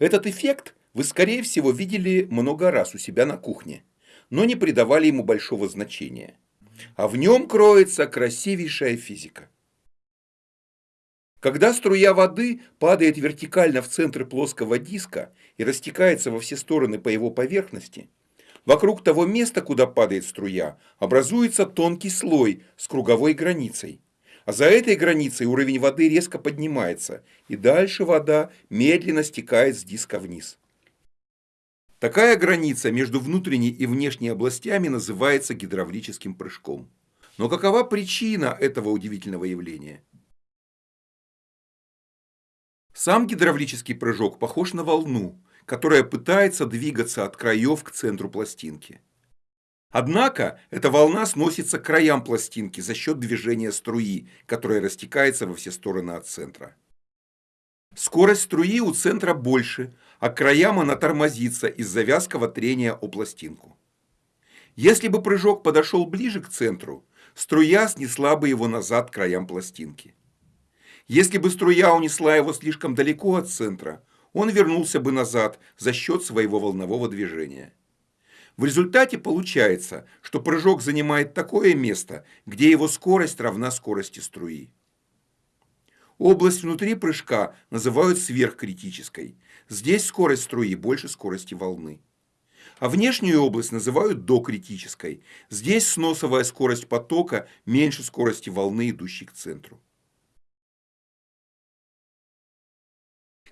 Этот эффект вы, скорее всего, видели много раз у себя на кухне, но не придавали ему большого значения. А в нем кроется красивейшая физика. Когда струя воды падает вертикально в центр плоского диска и растекается во все стороны по его поверхности, вокруг того места, куда падает струя, образуется тонкий слой с круговой границей. А за этой границей уровень воды резко поднимается, и дальше вода медленно стекает с диска вниз. Такая граница между внутренней и внешней областями называется гидравлическим прыжком. Но какова причина этого удивительного явления? Сам гидравлический прыжок похож на волну, которая пытается двигаться от краев к центру пластинки. Однако эта волна сносится к краям пластинки за счет движения струи, которая растекается во все стороны от центра. Скорость струи у центра больше, а к краям она тормозится из-за вязкого трения о пластинку. Если бы прыжок подошел ближе к центру, струя снесла бы его назад к краям пластинки. Если бы струя унесла его слишком далеко от центра, он вернулся бы назад за счет своего волнового движения. В результате получается, что прыжок занимает такое место, где его скорость равна скорости струи. Область внутри прыжка называют сверхкритической. Здесь скорость струи больше скорости волны. А внешнюю область называют докритической. Здесь сносовая скорость потока меньше скорости волны, идущей к центру.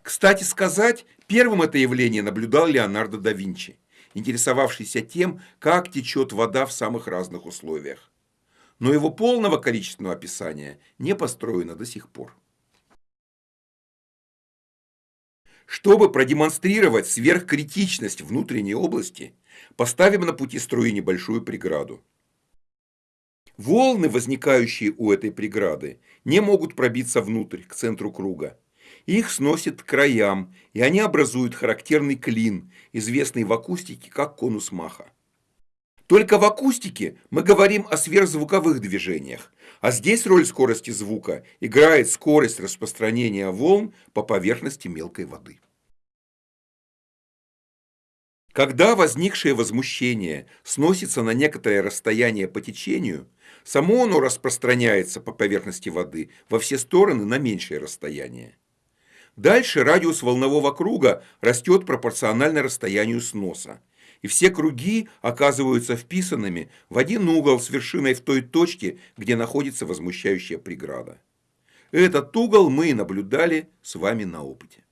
Кстати сказать, первым это явление наблюдал Леонардо да Винчи, интересовавшийся тем, как течет вода в самых разных условиях. Но его полного количественного описания не построено до сих пор. Чтобы продемонстрировать сверхкритичность внутренней области, поставим на пути струи небольшую преграду. Волны, возникающие у этой преграды, не могут пробиться внутрь, к центру круга. Их сносит к краям, и они образуют характерный клин, известный в акустике как конус Маха. Только в акустике мы говорим о сверхзвуковых движениях, а здесь роль скорости звука играет скорость распространения волн по поверхности мелкой воды. Когда возникшее возмущение сносится на некоторое расстояние по течению, само оно распространяется по поверхности воды во все стороны на меньшее расстояние. Дальше радиус волнового круга растет пропорционально расстоянию сноса и все круги оказываются вписанными в один угол с вершиной в той точке, где находится возмущающая преграда. Этот угол мы и наблюдали с вами на опыте.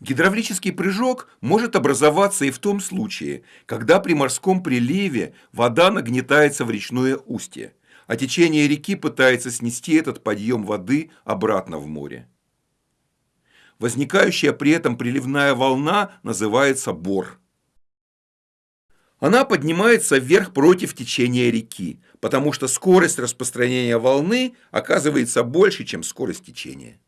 Гидравлический прыжок может образоваться и в том случае, когда при морском приливе вода нагнетается в речное устье, а течение реки пытается снести этот подъем воды обратно в море. Возникающая при этом приливная волна называется бор. Она поднимается вверх против течения реки, потому что скорость распространения волны оказывается больше, чем скорость течения.